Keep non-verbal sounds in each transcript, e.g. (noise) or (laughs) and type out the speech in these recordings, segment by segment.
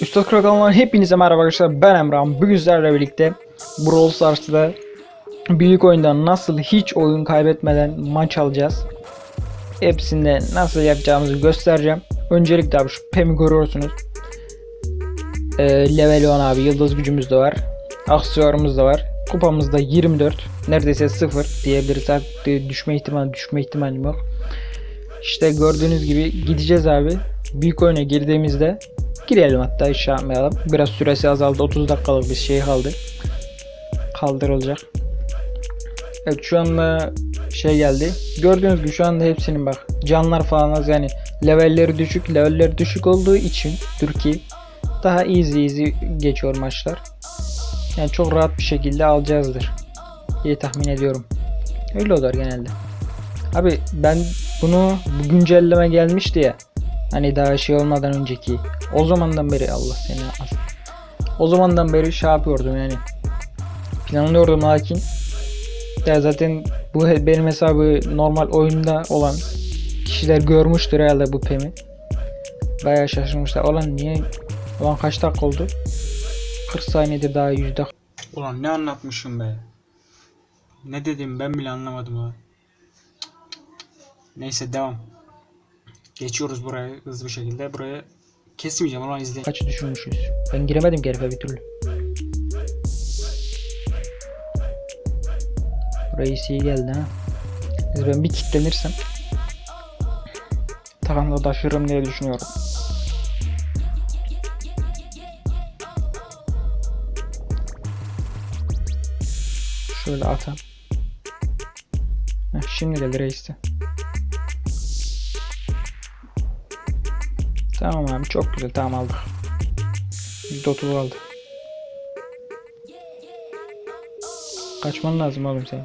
Üstad Krakal'dan hepinize merhaba arkadaşlar. Ben Emrah. Bugün sizlerle birlikte Brawl Stars'ta büyük oyunda nasıl hiç oyun kaybetmeden maç alacağız. Hepsinde nasıl yapacağımızı göstereceğim. Öncelikle abi şu Pem'i görüyorsunuz. Ee, level 10 abi. Yıldız gücümüz de var. Aksiyonumuz da var. Kupamız da 24. Neredeyse 0 diyebiliriz. Artık düşme ihtimali düşme ihtimalim yok. İşte gördüğünüz gibi gideceğiz abi. Büyük oyuna girdiğimizde girelim hatta iş yapmayalım. Biraz süresi azaldı. 30 dakikalık bir şey kaldı. Kaldırılacak. Evet şu anda şey geldi. Gördüğünüz gibi şu anda hepsinin bak canlar falan az yani levelleri düşük levelleri düşük olduğu için Türkiye daha easy easy geçiyor maçlar. Yani çok rahat bir şekilde alacağızdır diye tahmin ediyorum. Öyle olur genelde. Abi ben bunu bu güncelleme gelmişti ya. Hani daha şey olmadan önceki. O zamandan beri Allah seni yapmasın. O zamandan beri şey yapıyordum yani. Planlıyordum lakin ya zaten bu benim hesabı normal oyunda olan kişiler görmüştür herhalde bu pemi. Bayağı şaşırmışlar. Ulan niye? Ulan kaç dakika oldu? 40 saniyede daha 100 dakika. Ulan ne anlatmışım be. Ne dedim ben bile anlamadım ha. Neyse devam. Geçiyoruz buraya hızlı bir şekilde. Buraya kesmeyeceğim ulan izle. Kaç düşürmüşüz? Ben giremedim ki herife bir türlü. Reis iyi geldi ha. Biz ben bir kitlenirsem takımda taşırım diye düşünüyorum. Şöyle atam. Heh, şimdi geldi reiste. Tamam abi çok güzel tamam aldık. %30 aldı. Kaçman lazım oğlum senin.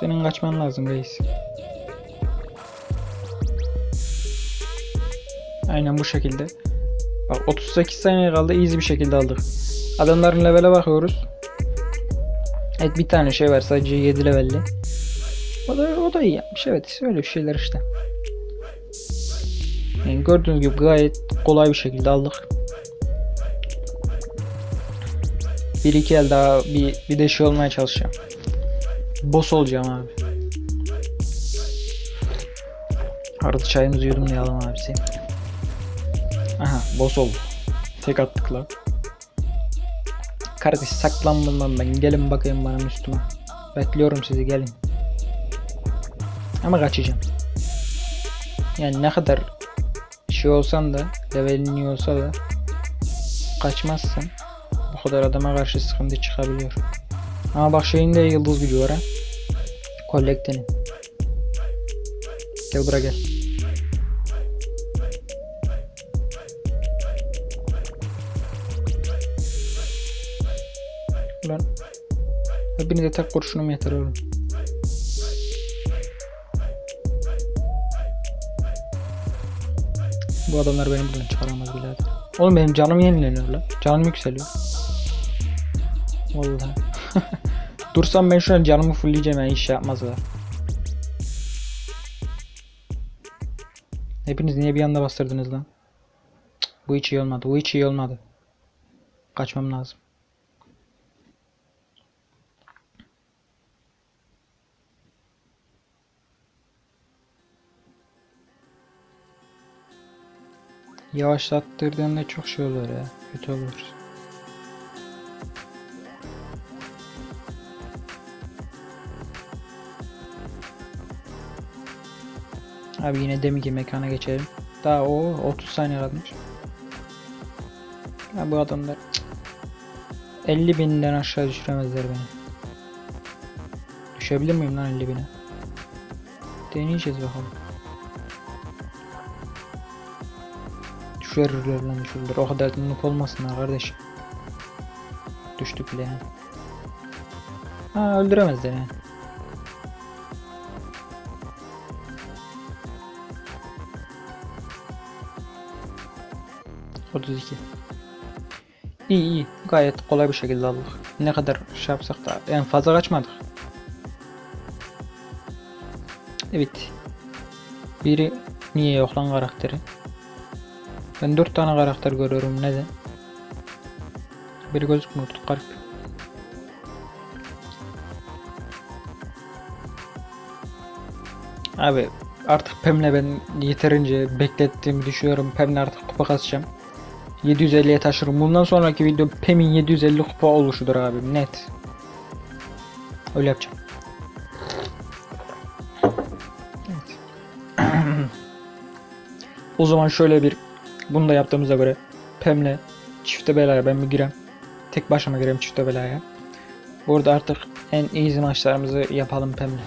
Senin kaçman lazım reis. Aynen bu şekilde. Bak 38 saniye kaldı easy bir şekilde aldık. Adamların levele bakıyoruz. Evet bir tane şey var sadece 7 levelli. O da, o da iyi yapmış evet öyle şeyler işte. Yani gördüğünüz gibi gayet kolay bir şekilde aldık. Bir iki el daha bir, bir de şey olmaya çalışacağım. Boss olacağım abi. Arada çayımızı yudumlayalım abisi. Aha boss oldu. Tek attık lan. Kardeş saklanmam ben. Gelin bakayım bana Müslüman. Bekliyorum sizi gelin. Ama kaçacağım. Yani ne kadar şey olsan da levelin iyi olsa da kaçmazsan bu kadar adama karşı sıkıntı çıkabiliyor. Ama bak şeyin de yıldız gücü var ha. Kollektenin. Gel buraya gel. Ulan. Hepinize tek kurşunum yeter oğlum. Bu adamlar beni buradan çıkaramaz birader. Oğlum benim canım yenileniyor lan. Canım yükseliyor. Vallahi. (laughs) Dursam ben şu an canımı fullleyeceğim yani iş yapmazlar. Hepiniz niye bir anda bastırdınız lan? Cık, bu hiç iyi olmadı. Bu hiç iyi olmadı. Kaçmam lazım. Yavaşlattırdığında çok şey olur ya. Kötü olur. Abi yine demi ki mekana geçelim. Daha o 30 saniye kalmış. Ya bu adamlar cık. 50 binden aşağı düşüremezler beni. Düşebilir miyim lan 50 bine? Deneyeceğiz bakalım. Düşürürler lan düşürürler. O kadar noob olmasınlar kardeş. Düştük bile yani. Ha öldüremezler yani. Otuz iki. İyi iyi. Gayet kolay bir şekilde aldık. Ne kadar şey yapsak da en fazla kaçmadık. Evet. Biri niye yok lan karakteri? Ben 4 tane karakter görüyorum. Neden? Biri gözükmüyor. Garip. Abi artık Pem'le ben yeterince beklettiğimi düşünüyorum. Pem'le artık kupa kasacağım. 750'ye taşırım. Bundan sonraki video Pem'in 750 kupa oluşudur abi. Net. Öyle yapacağım. Evet. (clears throat) o zaman şöyle bir bunu da yaptığımıza göre Pem'le çifte belaya ben bir girem. Tek başıma gireyim çifte belaya. Burada artık en easy maçlarımızı yapalım Pem'le.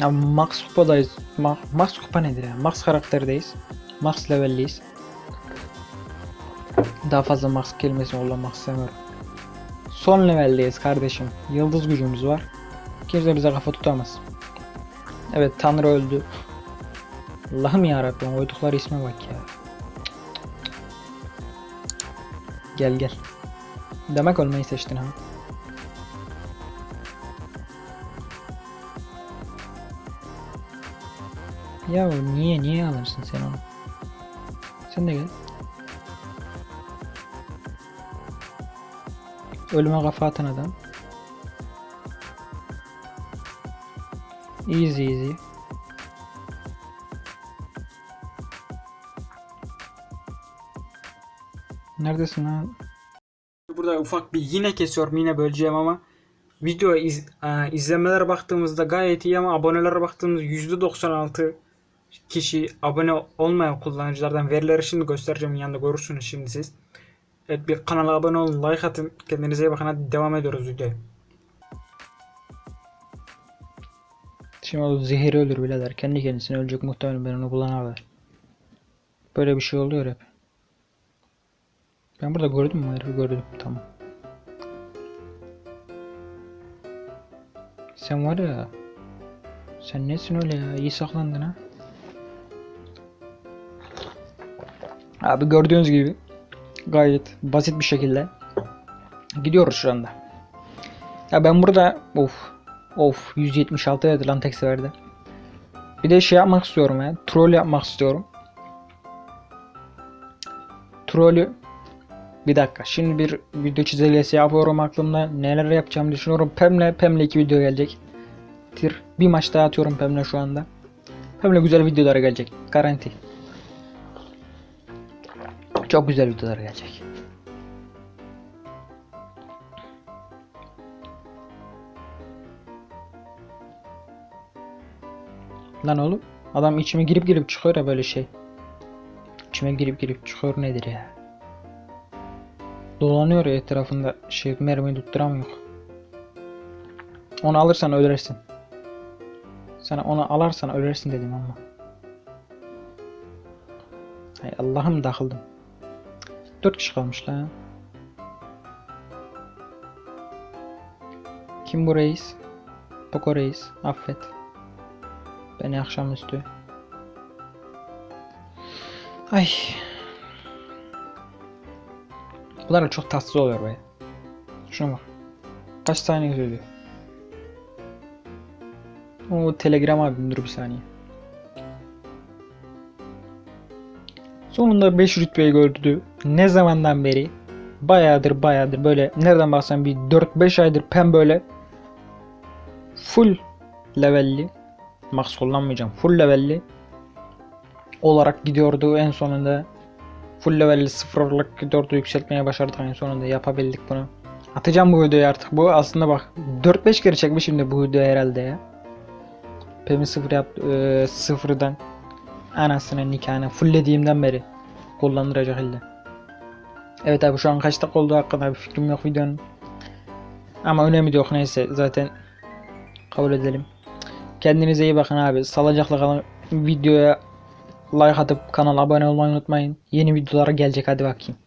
Ya Max Kupa'dayız. Ma Max Kupa nedir ya? Max karakterdeyiz. Max levelliyiz. Daha fazla Max kelimesini kullanmak istemiyorum. Son leveldeyiz kardeşim. Yıldız gücümüz var. Kimse bize kafa tutamaz. Evet Tanrı öldü. Allah'ım yarabbim koydukları isme bak ya. Gel gel. Demek ölmeyi seçtin ha. Ya niye niye alırsın sen onu? Sen de gel. Ölüme kafa atan adam. Easy easy. Neredesin lan? Burada ufak bir yine kesiyorum yine böleceğim ama video iz, e, izlemelere baktığımızda gayet iyi ama abonelere baktığımızda %96 kişi abone olmayan kullanıcılardan verileri şimdi göstereceğim yanında görürsünüz şimdi siz. Evet bir kanala abone olun like atın kendinize iyi bakın hadi devam ediyoruz videoya. Şimdi o zehiri ölür birader. Kendi kendisine ölecek muhtemelen ben onu kullanırlar. Böyle bir şey oluyor hep. Ben burada gördüm mü? Herifi gördüm. Tamam. Sen var ya. Sen nesin öyle ya? İyi saklandın ha. Abi gördüğünüz gibi gayet basit bir şekilde gidiyoruz şu anda. Ya ben burada of of 176 verdi lan tek seferde. Bir de şey yapmak istiyorum ya. Troll yapmak istiyorum. Trollü bir dakika. Şimdi bir video çizelgesi yapıyorum aklımda. Neler yapacağımı düşünüyorum. Pem'le Pem'le iki video gelecek. Tir. Bir maç daha atıyorum Pem'le şu anda. Pem'le güzel videolar gelecek. Garanti. Çok güzel videolar gelecek. Lan oğlum adam içime girip girip çıkıyor ya böyle şey. İçime girip girip çıkıyor nedir ya? Dolanıyor ya etrafında şey mermi tutturamıyor. Onu alırsan ölürsün. Sana onu alarsan ölürsün dedim ama. Hay Allah'ım takıldım. 4 kişi kalmış lan. Kim bu reis? Poco reis. Affet. Beni akşamüstü. Ay. Bunlar da çok tatsız oluyor be. Şuna bak. Kaç saniye söylüyor. O telegram abim dur bir saniye. Sonunda 5 rütbeyi gördü. Ne zamandan beri? Bayağıdır bayağıdır böyle nereden baksan bir 4-5 aydır pem böyle full levelli max kullanmayacağım full levelli olarak gidiyordu en sonunda full levelli sıfırlık gidiyordu yükseltmeye başardık en sonunda yapabildik bunu atacağım bu videoyu artık bu aslında bak 4-5 kere çekmişim de bu video herhalde ya Pem'i sıfır yap e, sıfırdan anasının nikahını fulllediğimden beri kullanılacak elde. Evet abi şu an kaç dakika oldu hakkında bir fikrim yok videonun. Ama önemli yok neyse zaten kabul edelim. Kendinize iyi bakın abi. Salacakla kalın. Videoya like atıp kanala abone olmayı unutmayın. Yeni videolara gelecek hadi bakayım.